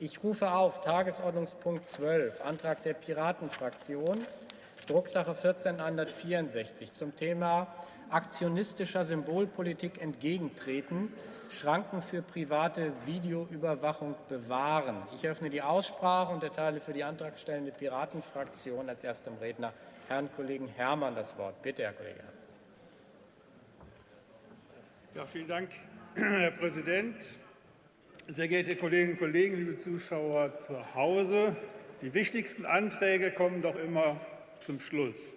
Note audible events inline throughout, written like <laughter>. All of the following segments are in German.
Ich rufe auf Tagesordnungspunkt 12, Antrag der Piratenfraktion, Drucksache 1464 zum Thema aktionistischer Symbolpolitik entgegentreten, Schranken für private Videoüberwachung bewahren. Ich öffne die Aussprache und erteile für die antragstellende Piratenfraktion als erstem Redner Herrn Kollegen Herrmann das Wort. Bitte, Herr Kollege Herrmann. Ja, vielen Dank, <clears throat> Herr Präsident. Sehr geehrte Kolleginnen und Kollegen, liebe Zuschauer zu Hause, die wichtigsten Anträge kommen doch immer zum Schluss.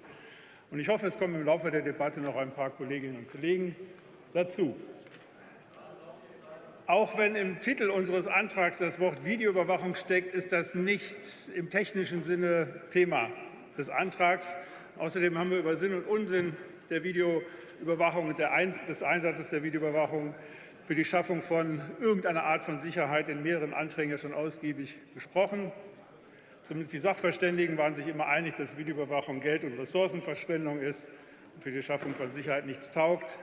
Und ich hoffe, es kommen im Laufe der Debatte noch ein paar Kolleginnen und Kollegen dazu. Auch wenn im Titel unseres Antrags das Wort Videoüberwachung steckt, ist das nicht im technischen Sinne Thema des Antrags. Außerdem haben wir über Sinn und Unsinn der Videoüberwachung und des Einsatzes der Videoüberwachung für die Schaffung von irgendeiner Art von Sicherheit in mehreren Anträgen ja schon ausgiebig gesprochen. Zumindest die Sachverständigen waren sich immer einig, dass Videoüberwachung Geld- und Ressourcenverschwendung ist und für die Schaffung von Sicherheit nichts taugt.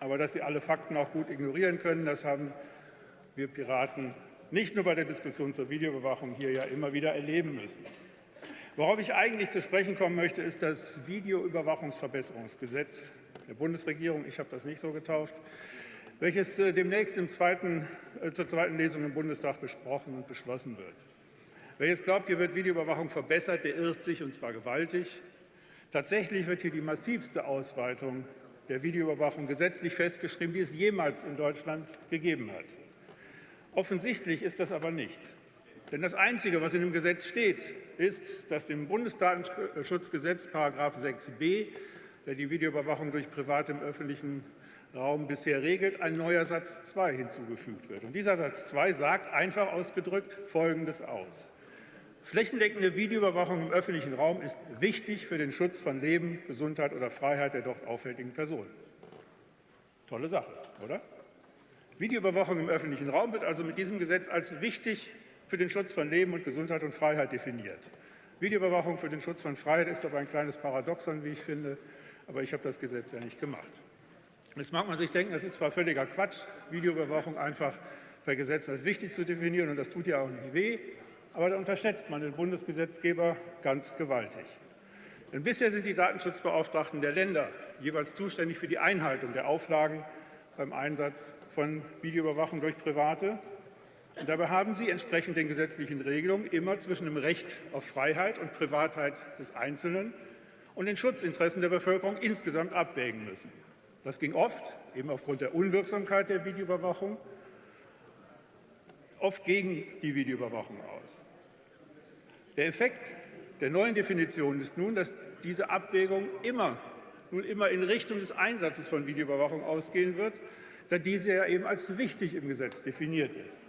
Aber dass sie alle Fakten auch gut ignorieren können, das haben wir Piraten nicht nur bei der Diskussion zur Videoüberwachung hier ja immer wieder erleben müssen. Worauf ich eigentlich zu sprechen kommen möchte, ist das Videoüberwachungsverbesserungsgesetz der Bundesregierung. Ich habe das nicht so getauft welches äh, demnächst zweiten, äh, zur zweiten Lesung im Bundestag besprochen und beschlossen wird. Wer jetzt glaubt, hier wird Videoüberwachung verbessert, der irrt sich, und zwar gewaltig. Tatsächlich wird hier die massivste Ausweitung der Videoüberwachung gesetzlich festgeschrieben, die es jemals in Deutschland gegeben hat. Offensichtlich ist das aber nicht. Denn das Einzige, was in dem Gesetz steht, ist, dass dem Bundesdatenschutzgesetz § 6b, der die Videoüberwachung durch Private im öffentlichen Raum bisher regelt, ein neuer Satz 2 hinzugefügt wird. Und dieser Satz 2 sagt einfach ausgedrückt Folgendes aus. Flächendeckende Videoüberwachung im öffentlichen Raum ist wichtig für den Schutz von Leben, Gesundheit oder Freiheit der dort auffälligen Personen. Tolle Sache, oder? Videoüberwachung im öffentlichen Raum wird also mit diesem Gesetz als wichtig für den Schutz von Leben und Gesundheit und Freiheit definiert. Videoüberwachung für den Schutz von Freiheit ist aber ein kleines Paradoxon, wie ich finde, aber ich habe das Gesetz ja nicht gemacht. Jetzt mag man sich denken, das ist zwar völliger Quatsch, Videoüberwachung einfach per Gesetz als wichtig zu definieren, und das tut ja auch nicht weh, aber da unterschätzt man den Bundesgesetzgeber ganz gewaltig. Denn bisher sind die Datenschutzbeauftragten der Länder jeweils zuständig für die Einhaltung der Auflagen beim Einsatz von Videoüberwachung durch Private. Und dabei haben sie entsprechend den gesetzlichen Regelungen immer zwischen dem Recht auf Freiheit und Privatheit des Einzelnen und den Schutzinteressen der Bevölkerung insgesamt abwägen müssen. Das ging oft, eben aufgrund der Unwirksamkeit der Videoüberwachung, oft gegen die Videoüberwachung aus. Der Effekt der neuen Definition ist nun, dass diese Abwägung immer, nun immer in Richtung des Einsatzes von Videoüberwachung ausgehen wird, da diese ja eben als wichtig im Gesetz definiert ist.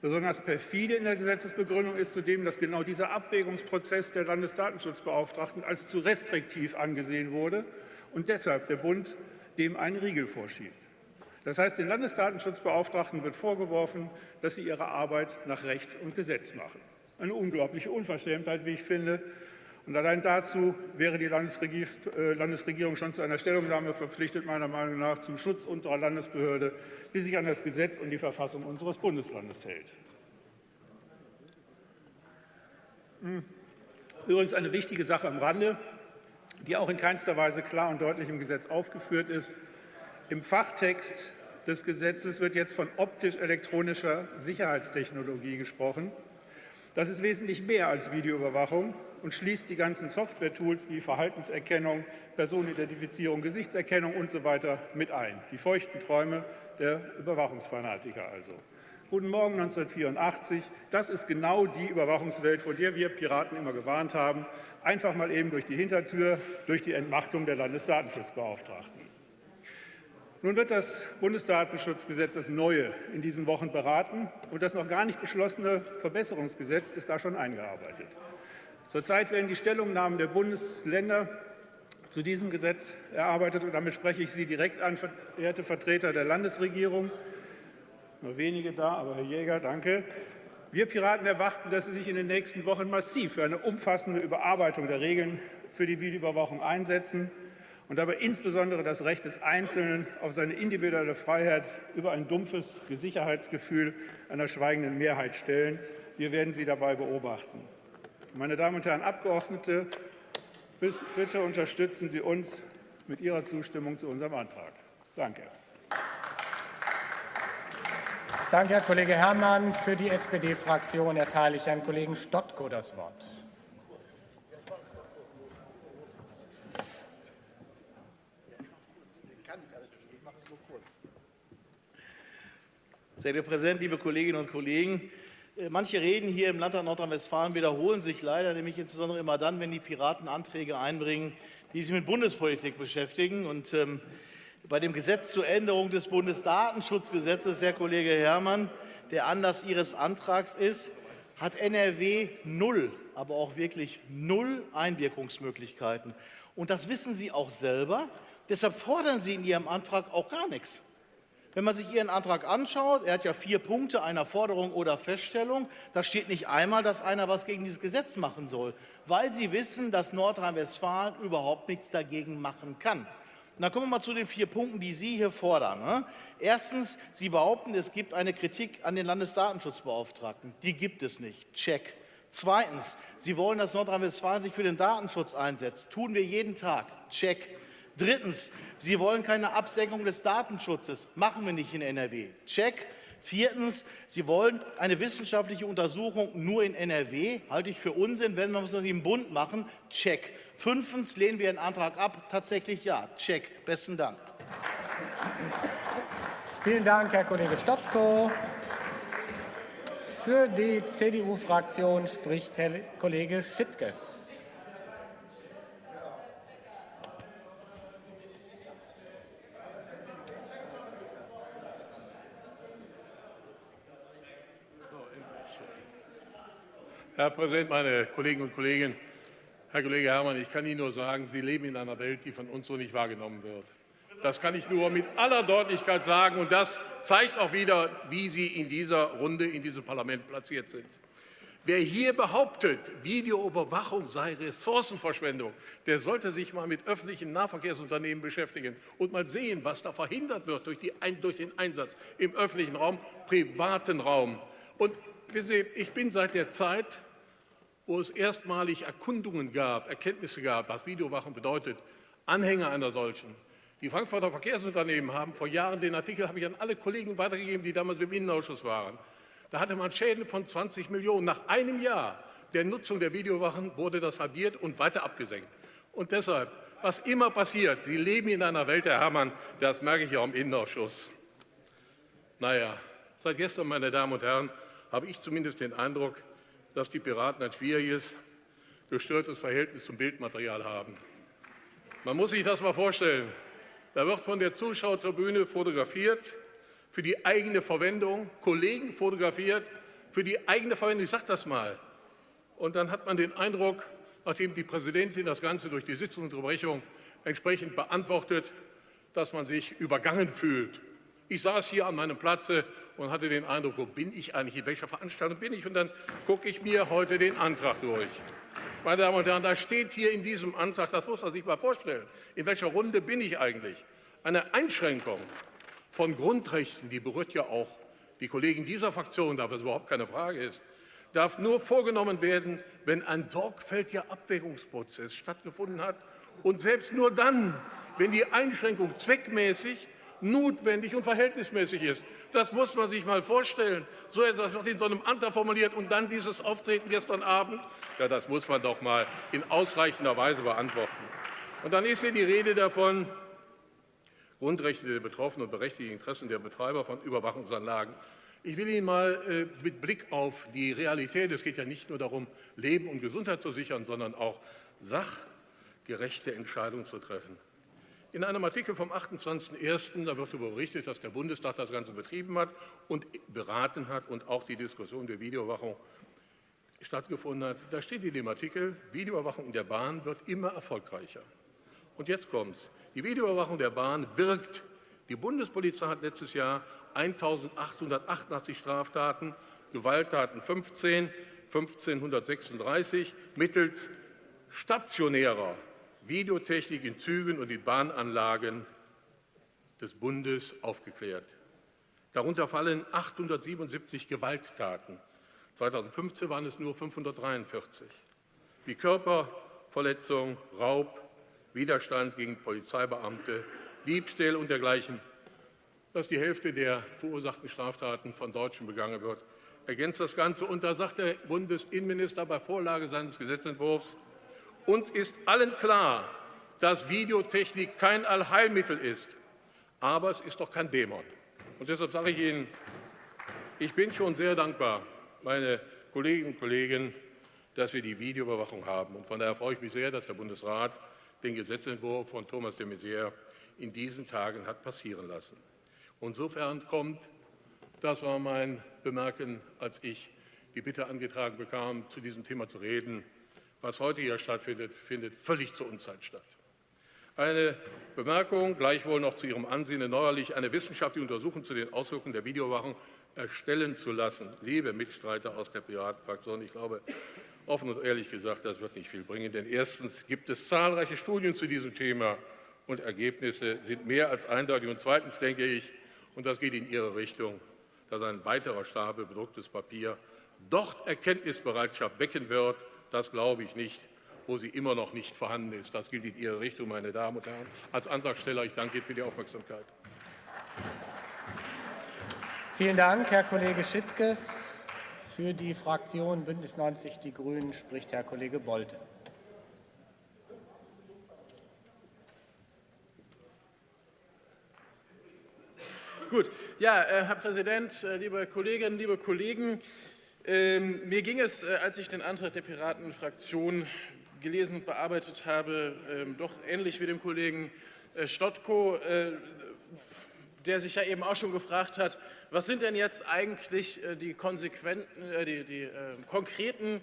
Besonders perfide in der Gesetzesbegründung ist zudem, dass genau dieser Abwägungsprozess der Landesdatenschutzbeauftragten als zu restriktiv angesehen wurde und deshalb der Bund dem einen Riegel vorschiebt. Das heißt, den Landesdatenschutzbeauftragten wird vorgeworfen, dass sie ihre Arbeit nach Recht und Gesetz machen. Eine unglaubliche Unverschämtheit, wie ich finde. Und allein dazu wäre die äh, Landesregierung schon zu einer Stellungnahme verpflichtet, meiner Meinung nach, zum Schutz unserer Landesbehörde, die sich an das Gesetz und die Verfassung unseres Bundeslandes hält. Hm. Übrigens eine wichtige Sache am Rande die auch in keinster Weise klar und deutlich im Gesetz aufgeführt ist. Im Fachtext des Gesetzes wird jetzt von optisch-elektronischer Sicherheitstechnologie gesprochen. Das ist wesentlich mehr als Videoüberwachung und schließt die ganzen Software-Tools wie Verhaltenserkennung, Personenidentifizierung, Gesichtserkennung usw. So mit ein. Die feuchten Träume der Überwachungsfanatiker also. Guten Morgen 1984. Das ist genau die Überwachungswelt, vor der wir Piraten immer gewarnt haben. Einfach mal eben durch die Hintertür, durch die Entmachtung der Landesdatenschutzbeauftragten. Nun wird das Bundesdatenschutzgesetz, das neue, in diesen Wochen beraten. Und das noch gar nicht beschlossene Verbesserungsgesetz ist da schon eingearbeitet. Zurzeit werden die Stellungnahmen der Bundesländer zu diesem Gesetz erarbeitet. Und damit spreche ich Sie direkt an, verehrte Vertreter der Landesregierung nur wenige da, aber Herr Jäger, danke. Wir Piraten erwarten, dass Sie sich in den nächsten Wochen massiv für eine umfassende Überarbeitung der Regeln für die Videoüberwachung einsetzen. und dabei insbesondere das Recht des Einzelnen auf seine individuelle Freiheit über ein dumpfes Sicherheitsgefühl einer schweigenden Mehrheit stellen. Wir werden Sie dabei beobachten. Meine Damen und Herren Abgeordnete, bitte unterstützen Sie uns mit Ihrer Zustimmung zu unserem Antrag. Danke. Danke, Herr Kollege Herrmann. Für die SPD-Fraktion erteile ich Herrn Kollegen Stottko das Wort. Sehr geehrter Präsident, liebe Kolleginnen und Kollegen! Äh, manche Reden hier im Landtag Nordrhein-Westfalen wiederholen sich leider, nämlich insbesondere immer dann, wenn die Piraten Anträge einbringen, die sich mit Bundespolitik beschäftigen. Und ähm, bei dem Gesetz zur Änderung des Bundesdatenschutzgesetzes, Herr Kollege Herrmann, der Anlass Ihres Antrags ist, hat NRW null, aber auch wirklich null Einwirkungsmöglichkeiten. Und das wissen Sie auch selber. Deshalb fordern Sie in Ihrem Antrag auch gar nichts. Wenn man sich Ihren Antrag anschaut, er hat ja vier Punkte einer Forderung oder Feststellung, da steht nicht einmal, dass einer was gegen dieses Gesetz machen soll, weil Sie wissen, dass Nordrhein-Westfalen überhaupt nichts dagegen machen kann. Und dann kommen wir mal zu den vier Punkten, die Sie hier fordern. Ne? Erstens, Sie behaupten, es gibt eine Kritik an den Landesdatenschutzbeauftragten. Die gibt es nicht. Check. Zweitens, Sie wollen, dass Nordrhein-Westfalen sich für den Datenschutz einsetzt. Tun wir jeden Tag. Check. Drittens, Sie wollen keine Absenkung des Datenschutzes. Machen wir nicht in NRW. Check. Viertens, Sie wollen eine wissenschaftliche Untersuchung nur in NRW. Halte ich für Unsinn. Wenn wir das im Bund machen, check. Fünftens, lehnen wir den Antrag ab. Tatsächlich ja. Check. Besten Dank. Vielen Dank, Herr Kollege Stottko. Für die CDU-Fraktion spricht Herr Kollege Schittges. Herr Präsident, meine Kolleginnen und Kollegen! Herr Kollege Herrmann, ich kann Ihnen nur sagen, Sie leben in einer Welt, die von uns so nicht wahrgenommen wird. Das kann ich nur mit aller Deutlichkeit sagen, und das zeigt auch wieder, wie Sie in dieser Runde in diesem Parlament platziert sind. Wer hier behauptet, Videoüberwachung sei Ressourcenverschwendung, der sollte sich mal mit öffentlichen Nahverkehrsunternehmen beschäftigen und mal sehen, was da verhindert wird durch, die, durch den Einsatz im öffentlichen Raum, privaten Raum. Und ich bin seit der Zeit wo es erstmalig Erkundungen gab, Erkenntnisse gab, was Videowachen bedeutet, Anhänger einer solchen. Die Frankfurter Verkehrsunternehmen haben vor Jahren den Artikel, habe ich an alle Kollegen weitergegeben, die damals im Innenausschuss waren. Da hatte man Schäden von 20 Millionen. Nach einem Jahr der Nutzung der Videowachen wurde das halbiert und weiter abgesenkt. Und deshalb, was immer passiert, Sie leben in einer Welt, Herr Herrmann, das merke ich auch im Innenausschuss. Naja, seit gestern, meine Damen und Herren, habe ich zumindest den Eindruck, dass die Piraten ein schwieriges, gestörtes Verhältnis zum Bildmaterial haben. Man muss sich das mal vorstellen. Da wird von der Zuschauertribüne fotografiert, für die eigene Verwendung, Kollegen fotografiert, für die eigene Verwendung. Ich sage das mal. Und dann hat man den Eindruck, nachdem die Präsidentin das Ganze durch die Sitzungsunterbrechung entsprechend beantwortet, dass man sich übergangen fühlt. Ich saß hier an meinem Platze und hatte den Eindruck, wo bin ich eigentlich, in welcher Veranstaltung bin ich? Und dann gucke ich mir heute den Antrag durch. Meine Damen und Herren, da steht hier in diesem Antrag, das muss man sich mal vorstellen, in welcher Runde bin ich eigentlich? Eine Einschränkung von Grundrechten, die berührt ja auch die Kollegen dieser Fraktion, da es überhaupt keine Frage ist, darf nur vorgenommen werden, wenn ein sorgfältiger Abwägungsprozess stattgefunden hat und selbst nur dann, wenn die Einschränkung zweckmäßig notwendig und verhältnismäßig ist. Das muss man sich mal vorstellen. So etwas wird in so einem Antrag formuliert und dann dieses Auftreten gestern Abend. Ja, das muss man doch mal in ausreichender Weise beantworten. Und dann ist hier die Rede davon, Grundrechte der Betroffenen und berechtigte Interessen der Betreiber von Überwachungsanlagen. Ich will Ihnen mal äh, mit Blick auf die Realität, es geht ja nicht nur darum, Leben und Gesundheit zu sichern, sondern auch sachgerechte Entscheidungen zu treffen. In einem Artikel vom 28.01. da wird darüber berichtet, dass der Bundestag das Ganze betrieben hat und beraten hat und auch die Diskussion der Videoüberwachung stattgefunden hat. Da steht in dem Artikel, Videoüberwachung in der Bahn wird immer erfolgreicher. Und jetzt kommt es. Die Videoüberwachung der Bahn wirkt. Die Bundespolizei hat letztes Jahr 1.888 Straftaten, Gewalttaten 15, 1536 mittels stationärer Videotechnik in Zügen und in Bahnanlagen des Bundes aufgeklärt. Darunter fallen 877 Gewalttaten. 2015 waren es nur 543. Wie Körperverletzung, Raub, Widerstand gegen Polizeibeamte, Diebstähle und dergleichen. Dass die Hälfte der verursachten Straftaten von Deutschen begangen wird, ergänzt das Ganze. Und da sagt der Bundesinnenminister bei Vorlage seines Gesetzentwurfs, uns ist allen klar, dass Videotechnik kein Allheilmittel ist, aber es ist doch kein Dämon. Und deshalb sage ich Ihnen, ich bin schon sehr dankbar, meine Kolleginnen und Kollegen, dass wir die Videoüberwachung haben. Und von daher freue ich mich sehr, dass der Bundesrat den Gesetzentwurf von Thomas de Maizière in diesen Tagen hat passieren lassen. Insofern kommt, das war mein Bemerken, als ich die Bitte angetragen bekam, zu diesem Thema zu reden, was heute hier stattfindet, findet völlig zur Unzeit statt. Eine Bemerkung gleichwohl noch zu Ihrem Ansinnen, neuerlich eine wissenschaftliche Untersuchung zu den Auswirkungen der Videoüberwachung erstellen zu lassen. Liebe Mitstreiter aus der Piratenfraktion, ich glaube, offen und ehrlich gesagt, das wird nicht viel bringen, denn erstens gibt es zahlreiche Studien zu diesem Thema und Ergebnisse sind mehr als eindeutig. Und zweitens denke ich, und das geht in Ihre Richtung, dass ein weiterer Stapel bedrucktes Papier dort Erkenntnisbereitschaft wecken wird, das glaube ich nicht, wo sie immer noch nicht vorhanden ist. Das gilt in Ihre Richtung, meine Damen und Herren. Als Antragsteller, ich danke Ihnen für die Aufmerksamkeit. Vielen Dank, Herr Kollege Schittges. Für die Fraktion Bündnis 90 Die Grünen spricht Herr Kollege Bolte. Gut, ja, äh, Herr Präsident, äh, liebe Kolleginnen, liebe Kollegen, ähm, mir ging es, äh, als ich den Antrag der Piratenfraktion gelesen und bearbeitet habe, ähm, doch ähnlich wie dem Kollegen äh, Stottko, äh, der sich ja eben auch schon gefragt hat, was sind denn jetzt eigentlich äh, die, konsequenten, die, die konkreten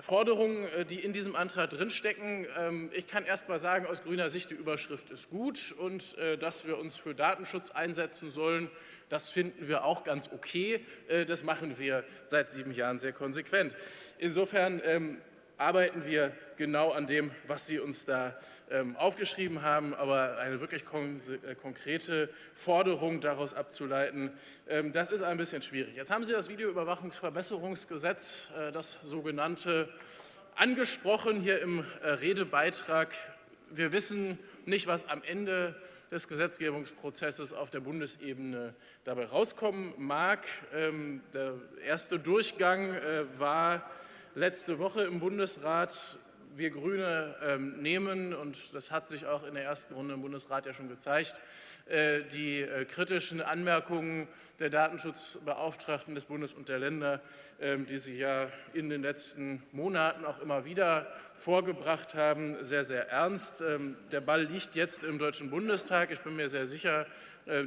Forderungen, die in diesem Antrag drinstecken. Ähm, ich kann erst mal sagen, aus grüner Sicht, die Überschrift ist gut und dass wir uns für Datenschutz einsetzen sollen, das finden wir auch ganz okay. Das machen wir seit sieben Jahren sehr konsequent. Insofern arbeiten wir genau an dem, was Sie uns da ähm, aufgeschrieben haben, aber eine wirklich kon äh, konkrete Forderung daraus abzuleiten, ähm, das ist ein bisschen schwierig. Jetzt haben Sie das Videoüberwachungsverbesserungsgesetz, äh, das sogenannte, angesprochen hier im äh, Redebeitrag. Wir wissen nicht, was am Ende des Gesetzgebungsprozesses auf der Bundesebene dabei rauskommen mag. Ähm, der erste Durchgang äh, war letzte Woche im Bundesrat wir Grüne ähm, nehmen, und das hat sich auch in der ersten Runde im Bundesrat ja schon gezeigt, äh, die äh, kritischen Anmerkungen der Datenschutzbeauftragten des Bundes und der Länder, ähm, die Sie ja in den letzten Monaten auch immer wieder vorgebracht haben, sehr, sehr ernst. Ähm, der Ball liegt jetzt im Deutschen Bundestag. Ich bin mir sehr sicher,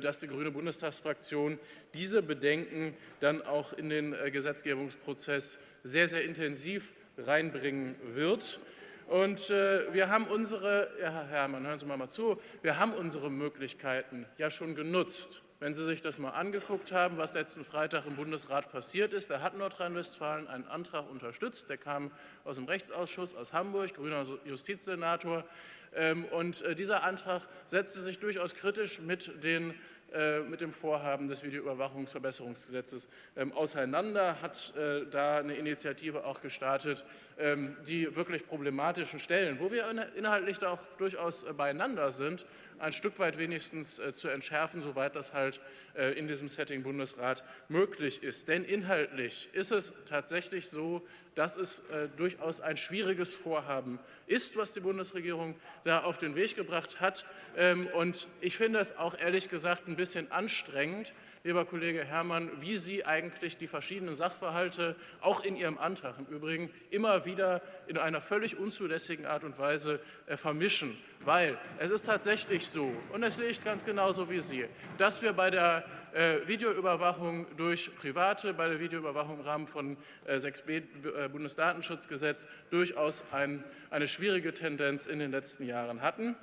dass die grüne Bundestagsfraktion diese Bedenken dann auch in den Gesetzgebungsprozess sehr, sehr intensiv reinbringen wird. Und äh, wir haben unsere, ja, Herr Herrmann, hören Sie mal zu, wir haben unsere Möglichkeiten ja schon genutzt. Wenn Sie sich das mal angeguckt haben, was letzten Freitag im Bundesrat passiert ist, da hat Nordrhein-Westfalen einen Antrag unterstützt, der kam aus dem Rechtsausschuss aus Hamburg, grüner Justizsenator. Ähm, und äh, dieser Antrag setzte sich durchaus kritisch mit den äh, mit dem Vorhaben des Videoüberwachungsverbesserungsgesetzes ähm, auseinander, hat äh, da eine Initiative auch gestartet, ähm, die wirklich problematischen Stellen, wo wir inhaltlich auch durchaus beieinander sind, ein Stück weit wenigstens äh, zu entschärfen, soweit das halt äh, in diesem Setting Bundesrat möglich ist. Denn inhaltlich ist es tatsächlich so, dass es äh, durchaus ein schwieriges Vorhaben ist, was die Bundesregierung da auf den Weg gebracht hat. Ähm, und ich finde es auch ehrlich gesagt ein bisschen anstrengend, lieber Kollege Herrmann, wie Sie eigentlich die verschiedenen Sachverhalte, auch in Ihrem Antrag im Übrigen, immer wieder in einer völlig unzulässigen Art und Weise äh, vermischen. Weil es ist tatsächlich so, und das sehe ich ganz genauso wie Sie, dass wir bei der äh, Videoüberwachung durch Private, bei der Videoüberwachung im Rahmen von äh, 6b äh, Bundesdatenschutzgesetz durchaus ein, eine schwierige Tendenz in den letzten Jahren hatten.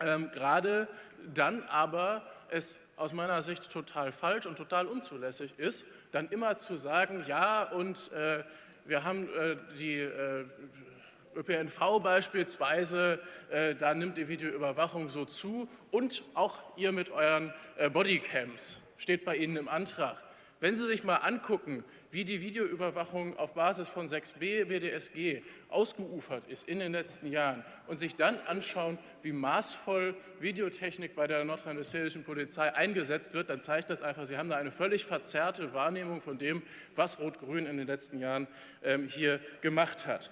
Ähm, gerade dann aber es aus meiner Sicht total falsch und total unzulässig ist, dann immer zu sagen, ja, und äh, wir haben äh, die äh, ÖPNV beispielsweise, äh, da nimmt die Videoüberwachung so zu und auch ihr mit euren äh, Bodycams steht bei Ihnen im Antrag. Wenn Sie sich mal angucken, wie die Videoüberwachung auf Basis von 6b BDSG ausgeufert ist in den letzten Jahren und sich dann anschauen, wie maßvoll Videotechnik bei der nordrhein-westfälischen Polizei eingesetzt wird, dann zeigt das einfach, Sie haben da eine völlig verzerrte Wahrnehmung von dem, was Rot-Grün in den letzten Jahren ähm, hier gemacht hat.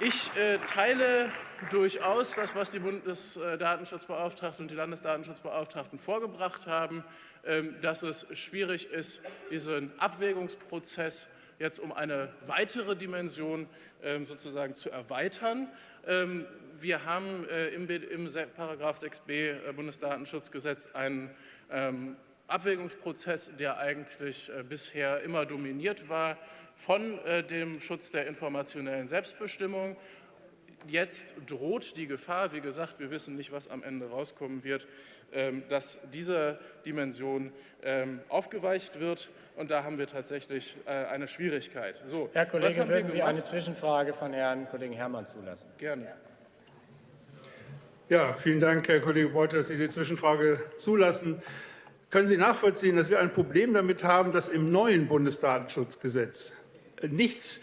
Ich äh, teile durchaus das, was die Bundesdatenschutzbeauftragte und die Landesdatenschutzbeauftragten vorgebracht haben, ähm, dass es schwierig ist, diesen Abwägungsprozess jetzt um eine weitere Dimension ähm, sozusagen zu erweitern. Ähm, wir haben äh, im, im Paragraph 6b äh, Bundesdatenschutzgesetz einen Abwägungsprozess, der eigentlich äh, bisher immer dominiert war von äh, dem Schutz der informationellen Selbstbestimmung. Jetzt droht die Gefahr, wie gesagt, wir wissen nicht, was am Ende rauskommen wird, ähm, dass diese Dimension ähm, aufgeweicht wird. Und da haben wir tatsächlich äh, eine Schwierigkeit. So, Herr Kollege, würden Sie eine Zwischenfrage von Herrn Kollegen Herrmann zulassen? Gerne. Ja, vielen Dank, Herr Kollege Beuth, dass Sie die Zwischenfrage zulassen. Können Sie nachvollziehen, dass wir ein Problem damit haben, dass im neuen Bundesdatenschutzgesetz nichts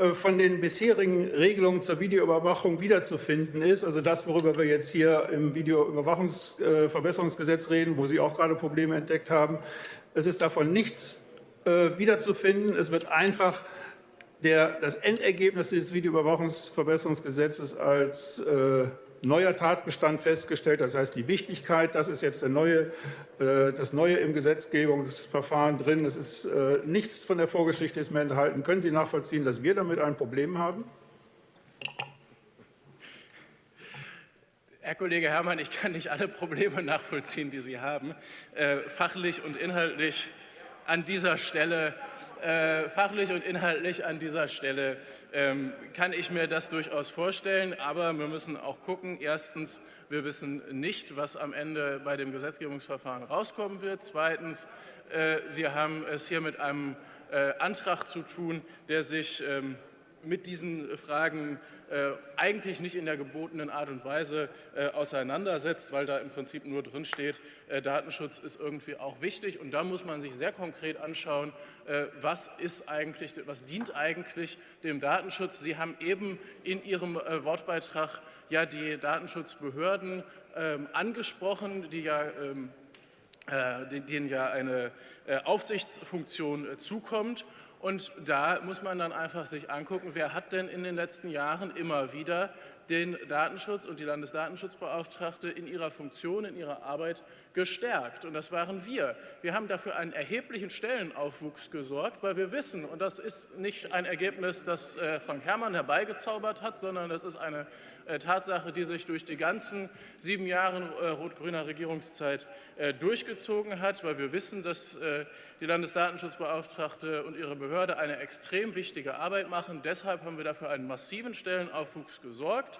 äh, von den bisherigen Regelungen zur Videoüberwachung wiederzufinden ist. Also das, worüber wir jetzt hier im Videoüberwachungsverbesserungsgesetz reden, wo Sie auch gerade Probleme entdeckt haben. Es ist davon nichts äh, wiederzufinden. Es wird einfach der, das Endergebnis des Videoüberwachungsverbesserungsgesetzes als äh, neuer Tatbestand festgestellt. Das heißt, die Wichtigkeit, das ist jetzt neue, äh, das Neue im Gesetzgebungsverfahren drin. Es ist äh, nichts von der Vorgeschichte ist mehr enthalten. Können Sie nachvollziehen, dass wir damit ein Problem haben? Herr Kollege Herrmann, ich kann nicht alle Probleme nachvollziehen, die Sie haben. Äh, fachlich und inhaltlich an dieser Stelle äh, fachlich und inhaltlich an dieser Stelle ähm, kann ich mir das durchaus vorstellen, aber wir müssen auch gucken. Erstens, wir wissen nicht, was am Ende bei dem Gesetzgebungsverfahren rauskommen wird. Zweitens, äh, wir haben es hier mit einem äh, Antrag zu tun, der sich ähm, mit diesen Fragen äh, eigentlich nicht in der gebotenen Art und Weise äh, auseinandersetzt, weil da im Prinzip nur drin steht, äh, Datenschutz ist irgendwie auch wichtig. Und da muss man sich sehr konkret anschauen, was ist eigentlich, was dient eigentlich dem Datenschutz. Sie haben eben in Ihrem Wortbeitrag ja die Datenschutzbehörden ähm, angesprochen, die ja ähm, denen ja eine Aufsichtsfunktion zukommt. Und da muss man dann einfach sich angucken, wer hat denn in den letzten Jahren immer wieder den Datenschutz und die Landesdatenschutzbeauftragte in ihrer Funktion, in ihrer Arbeit gestärkt. Und das waren wir. Wir haben dafür einen erheblichen Stellenaufwuchs gesorgt, weil wir wissen, und das ist nicht ein Ergebnis, das äh, Frank Herrmann herbeigezaubert hat, sondern das ist eine äh, Tatsache, die sich durch die ganzen sieben Jahre äh, rot-grüner Regierungszeit durchgezogen hat, weil wir wissen, dass die Landesdatenschutzbeauftragte und ihre Behörde eine extrem wichtige Arbeit machen. Deshalb haben wir dafür einen massiven Stellenaufwuchs gesorgt.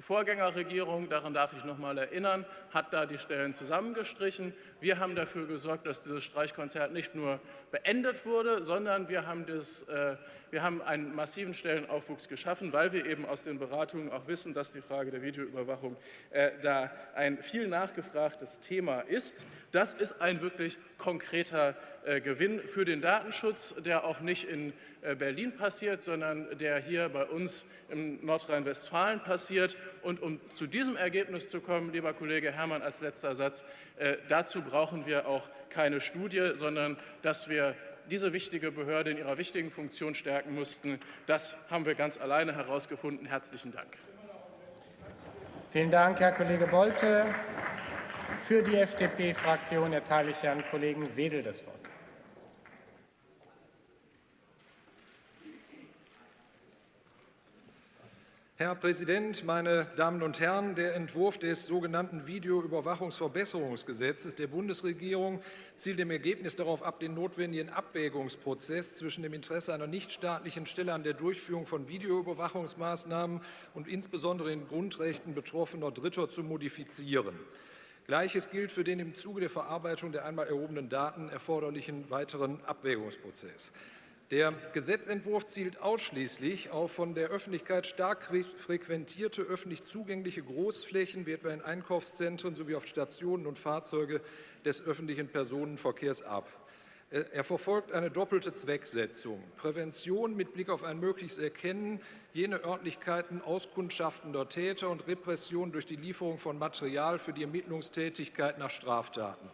Die Vorgängerregierung, daran darf ich noch mal erinnern, hat da die Stellen zusammengestrichen. Wir haben dafür gesorgt, dass dieses Streichkonzert nicht nur beendet wurde, sondern wir haben, das, äh, wir haben einen massiven Stellenaufwuchs geschaffen, weil wir eben aus den Beratungen auch wissen, dass die Frage der Videoüberwachung äh, da ein viel nachgefragtes Thema ist. Das ist ein wirklich konkreter äh, Gewinn für den Datenschutz, der auch nicht in äh, Berlin passiert, sondern der hier bei uns in Nordrhein-Westfalen passiert. Und um zu diesem Ergebnis zu kommen, lieber Kollege Herrmann, als letzter Satz, äh, dazu brauchen wir auch keine Studie, sondern dass wir diese wichtige Behörde in ihrer wichtigen Funktion stärken mussten. Das haben wir ganz alleine herausgefunden. Herzlichen Dank. Vielen Dank, Herr Kollege Bolte. Für die FDP-Fraktion erteile ich Herrn Kollegen Wedel das Wort. Herr Präsident, meine Damen und Herren! Der Entwurf des sogenannten Videoüberwachungsverbesserungsgesetzes der Bundesregierung zielt im Ergebnis darauf ab, den notwendigen Abwägungsprozess zwischen dem Interesse einer nichtstaatlichen Stelle an der Durchführung von Videoüberwachungsmaßnahmen und insbesondere den Grundrechten betroffener Dritter zu modifizieren. Gleiches gilt für den im Zuge der Verarbeitung der einmal erhobenen Daten erforderlichen weiteren Abwägungsprozess. Der Gesetzentwurf zielt ausschließlich auf von der Öffentlichkeit stark frequentierte öffentlich zugängliche Großflächen, wie etwa in Einkaufszentren sowie auf Stationen und Fahrzeuge des öffentlichen Personenverkehrs ab. Er verfolgt eine doppelte Zwecksetzung. Prävention mit Blick auf ein mögliches Erkennen jene Örtlichkeiten auskundschaftender Täter und Repression durch die Lieferung von Material für die Ermittlungstätigkeit nach Straftaten.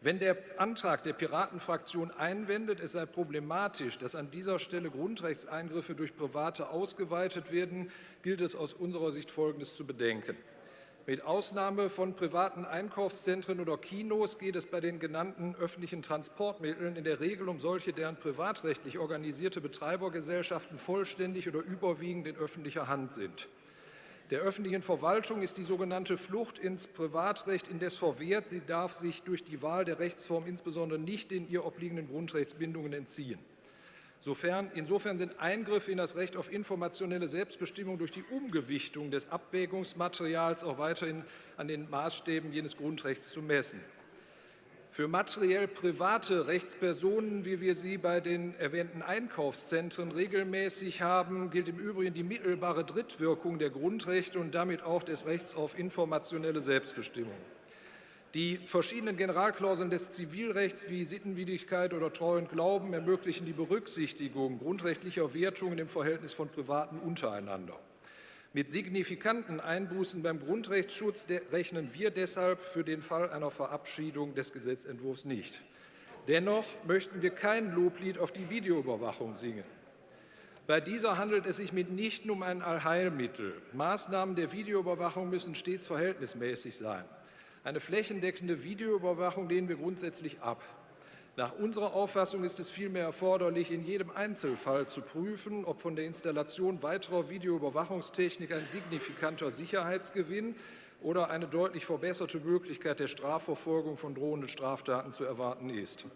Wenn der Antrag der Piratenfraktion einwendet, es sei problematisch, dass an dieser Stelle Grundrechtseingriffe durch Private ausgeweitet werden, gilt es aus unserer Sicht Folgendes zu bedenken. Mit Ausnahme von privaten Einkaufszentren oder Kinos geht es bei den genannten öffentlichen Transportmitteln in der Regel um solche, deren privatrechtlich organisierte Betreibergesellschaften vollständig oder überwiegend in öffentlicher Hand sind. Der öffentlichen Verwaltung ist die sogenannte Flucht ins Privatrecht indes verwehrt. Sie darf sich durch die Wahl der Rechtsform insbesondere nicht den ihr obliegenden Grundrechtsbindungen entziehen. Sofern, insofern sind Eingriffe in das Recht auf informationelle Selbstbestimmung durch die Umgewichtung des Abwägungsmaterials auch weiterhin an den Maßstäben jenes Grundrechts zu messen. Für materiell private Rechtspersonen, wie wir sie bei den erwähnten Einkaufszentren regelmäßig haben, gilt im Übrigen die mittelbare Drittwirkung der Grundrechte und damit auch des Rechts auf informationelle Selbstbestimmung. Die verschiedenen Generalklauseln des Zivilrechts wie Sittenwidrigkeit oder Treu und Glauben ermöglichen die Berücksichtigung grundrechtlicher Wertungen im Verhältnis von Privaten untereinander. Mit signifikanten Einbußen beim Grundrechtsschutz rechnen wir deshalb für den Fall einer Verabschiedung des Gesetzentwurfs nicht. Dennoch möchten wir kein Loblied auf die Videoüberwachung singen. Bei dieser handelt es sich mitnichten um ein Allheilmittel. Maßnahmen der Videoüberwachung müssen stets verhältnismäßig sein. Eine flächendeckende Videoüberwachung lehnen wir grundsätzlich ab. Nach unserer Auffassung ist es vielmehr erforderlich, in jedem Einzelfall zu prüfen, ob von der Installation weiterer Videoüberwachungstechnik ein signifikanter Sicherheitsgewinn oder eine deutlich verbesserte Möglichkeit der Strafverfolgung von drohenden Straftaten zu erwarten ist.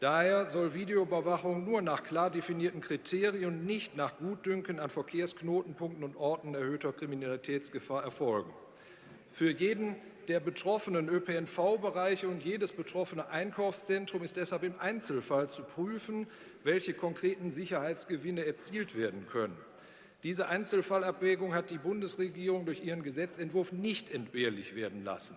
Daher soll Videoüberwachung nur nach klar definierten Kriterien nicht nach Gutdünken an Verkehrsknotenpunkten und Orten erhöhter Kriminalitätsgefahr erfolgen. Für jeden der betroffenen ÖPNV-Bereiche und jedes betroffene Einkaufszentrum ist deshalb im Einzelfall zu prüfen, welche konkreten Sicherheitsgewinne erzielt werden können. Diese Einzelfallabwägung hat die Bundesregierung durch ihren Gesetzentwurf nicht entbehrlich werden lassen.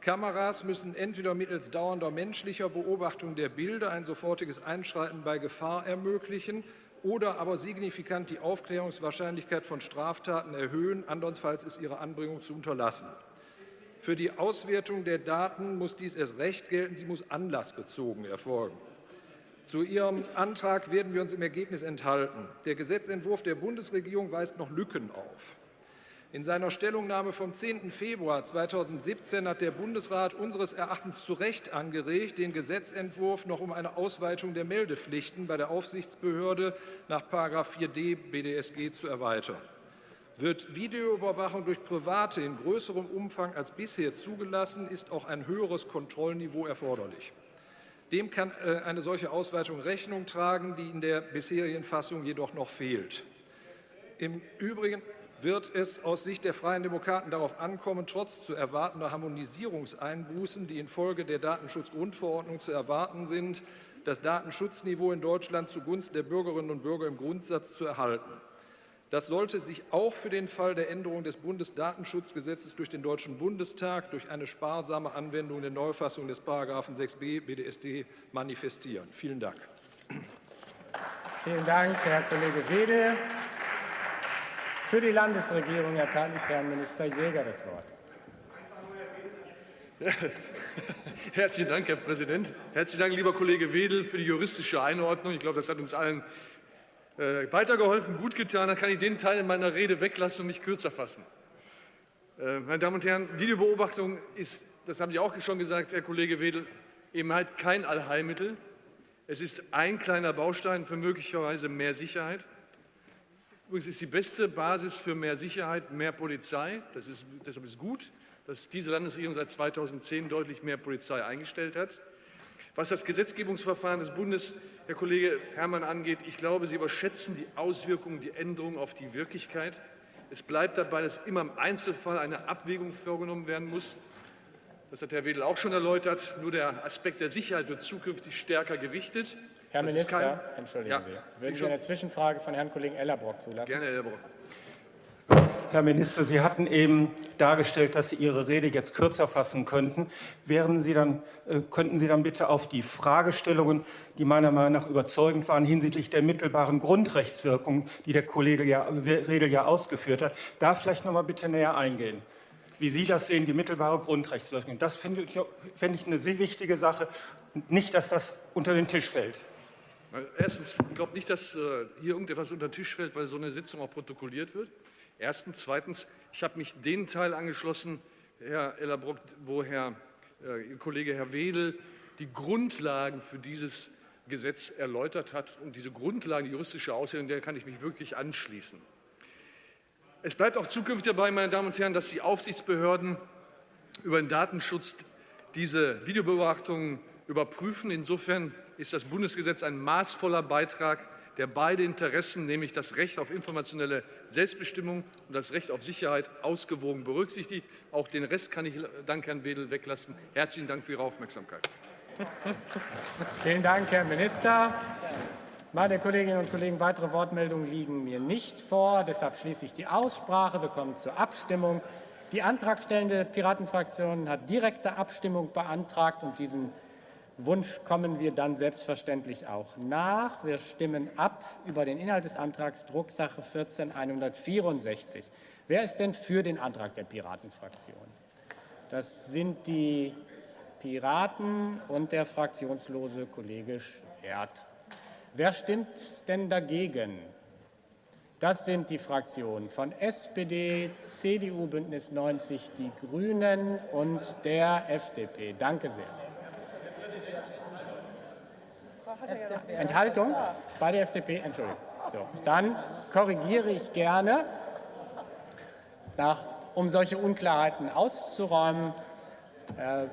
Kameras müssen entweder mittels dauernder menschlicher Beobachtung der Bilder ein sofortiges Einschreiten bei Gefahr ermöglichen oder aber signifikant die Aufklärungswahrscheinlichkeit von Straftaten erhöhen, andernfalls ist ihre Anbringung zu unterlassen. Für die Auswertung der Daten muss dies erst recht gelten, sie muss anlassbezogen erfolgen. Zu Ihrem Antrag werden wir uns im Ergebnis enthalten. Der Gesetzentwurf der Bundesregierung weist noch Lücken auf. In seiner Stellungnahme vom 10. Februar 2017 hat der Bundesrat unseres Erachtens zu Recht angeregt, den Gesetzentwurf noch um eine Ausweitung der Meldepflichten bei der Aufsichtsbehörde nach 4d BDSG zu erweitern. Wird Videoüberwachung durch Private in größerem Umfang als bisher zugelassen, ist auch ein höheres Kontrollniveau erforderlich. Dem kann äh, eine solche Ausweitung Rechnung tragen, die in der bisherigen Fassung jedoch noch fehlt. Im Übrigen wird es aus Sicht der Freien Demokraten darauf ankommen, trotz zu erwartender Harmonisierungseinbußen, die infolge der Datenschutzgrundverordnung zu erwarten sind, das Datenschutzniveau in Deutschland zugunsten der Bürgerinnen und Bürger im Grundsatz zu erhalten. Das sollte sich auch für den Fall der Änderung des Bundesdatenschutzgesetzes durch den Deutschen Bundestag durch eine sparsame Anwendung der Neufassung des § 6b BDSD manifestieren. Vielen Dank. Vielen Dank, Herr Kollege Wedel. Für die Landesregierung erteile ich Herrn Minister Jäger das Wort. <laughs> Herzlichen Dank, Herr Präsident. Herzlichen Dank, lieber Kollege Wedel, für die juristische Einordnung. Ich glaube, das hat uns allen äh, weitergeholfen, gut getan, dann kann ich den Teil in meiner Rede weglassen und mich kürzer fassen. Äh, meine Damen und Herren, Videobeobachtung ist, das haben Sie auch schon gesagt, Herr Kollege Wedel, eben halt kein Allheilmittel. Es ist ein kleiner Baustein für möglicherweise mehr Sicherheit. Übrigens ist die beste Basis für mehr Sicherheit mehr Polizei. Das ist, deshalb ist gut, dass diese Landesregierung seit 2010 deutlich mehr Polizei eingestellt hat. Was das Gesetzgebungsverfahren des Bundes, Herr Kollege Herrmann, angeht, ich glaube, Sie überschätzen die Auswirkungen, die Änderungen auf die Wirklichkeit. Es bleibt dabei, dass immer im Einzelfall eine Abwägung vorgenommen werden muss. Das hat Herr Wedel auch schon erläutert. Nur der Aspekt der Sicherheit wird zukünftig stärker gewichtet. Herr Das ist Minister, kein- entschuldigen Ja, Sie, würden Sie eine Zwischenfrage von Herrn Kollegen Ellerbrock zulassen? Gerne, Herr Brock. Herr Minister, Sie hatten eben dargestellt, dass Sie Ihre Rede jetzt kürzer fassen könnten. Wären Sie dann, äh, könnten Sie dann bitte auf die Fragestellungen, die meiner Meinung nach überzeugend waren, hinsichtlich der mittelbaren Grundrechtswirkung, die der Kollege ja, Redel ja ausgeführt hat, da vielleicht noch mal bitte näher eingehen? Wie Sie das sehen, die mittelbare Grundrechtswirkung. Das finde ich, fände ich eine sehr wichtige Sache. Nicht, dass das unter den Tisch fällt. Erstens, ich glaube nicht, dass äh, hier irgendetwas unter den Tisch fällt, weil so eine Sitzung auch protokolliert wird. Erstens. Zweitens, ich habe mich den Teil angeschlossen, Herr Ellerbrock, wo Herr äh, Kollege Herr Wedel die Grundlagen für dieses Gesetz erläutert hat. Und diese Grundlagen, die juristische Auslegung, der kann ich mich wirklich anschließen. Es bleibt auch zukünftig dabei, meine Damen und Herren, dass die Aufsichtsbehörden über den Datenschutz diese Videobeobachtungen überprüfen. Insofern ist das Bundesgesetz ein maßvoller Beitrag, der beide Interessen, nämlich das Recht auf informationelle Selbstbestimmung und das Recht auf Sicherheit, ausgewogen berücksichtigt. Auch den Rest kann ich dank Herrn Wedel weglassen. Herzlichen Dank für Ihre Aufmerksamkeit. <laughs> Vielen Dank, Herr Minister. Meine Kolleginnen und Kollegen, weitere Wortmeldungen liegen mir nicht vor. Deshalb schließe ich die Aussprache. Wir kommen zur Abstimmung. Die antragstellende Piratenfraktion hat direkte Abstimmung beantragt und diesen Wunsch kommen wir dann selbstverständlich auch nach. Wir stimmen ab über den Inhalt des Antrags Drucksache 14164. Wer ist denn für den Antrag der Piratenfraktion? Das sind die Piraten und der fraktionslose Kollege Schwert. Wer stimmt denn dagegen? Das sind die Fraktionen von SPD, CDU, Bündnis 90, die Grünen und der FDP. Danke sehr. Enthaltung? Bei der FDP? Entschuldigung. So, dann korrigiere ich gerne, nach, um solche Unklarheiten auszuräumen. Äh,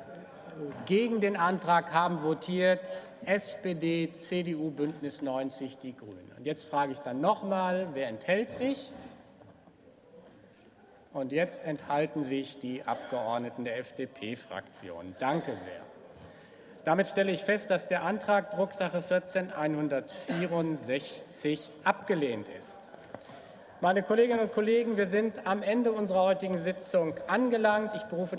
gegen den Antrag haben votiert SPD, CDU, Bündnis 90, die Grünen. Und jetzt frage ich dann nochmal, wer enthält sich? Und jetzt enthalten sich die Abgeordneten der FDP-Fraktion. Danke sehr. Damit stelle ich fest, dass der Antrag Drucksache 14164 abgelehnt ist. Meine Kolleginnen und Kollegen, wir sind am Ende unserer heutigen Sitzung angelangt. Ich berufe